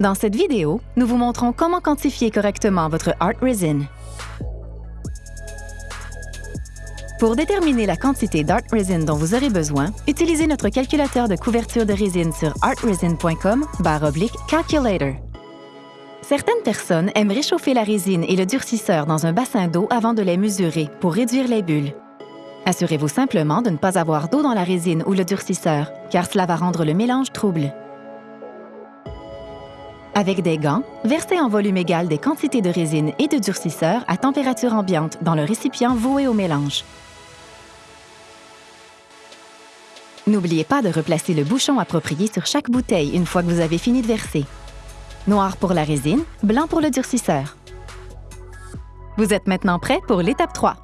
Dans cette vidéo, nous vous montrons comment quantifier correctement votre Art Resin. Pour déterminer la quantité d'Art Resin dont vous aurez besoin, utilisez notre calculateur de couverture de résine sur artresin.com calculator. Certaines personnes aiment réchauffer la résine et le durcisseur dans un bassin d'eau avant de les mesurer pour réduire les bulles. Assurez-vous simplement de ne pas avoir d'eau dans la résine ou le durcisseur, car cela va rendre le mélange trouble. Avec des gants, versez en volume égal des quantités de résine et de durcisseur à température ambiante dans le récipient voué au mélange. N'oubliez pas de replacer le bouchon approprié sur chaque bouteille une fois que vous avez fini de verser. Noir pour la résine, blanc pour le durcisseur. Vous êtes maintenant prêt pour l'étape 3.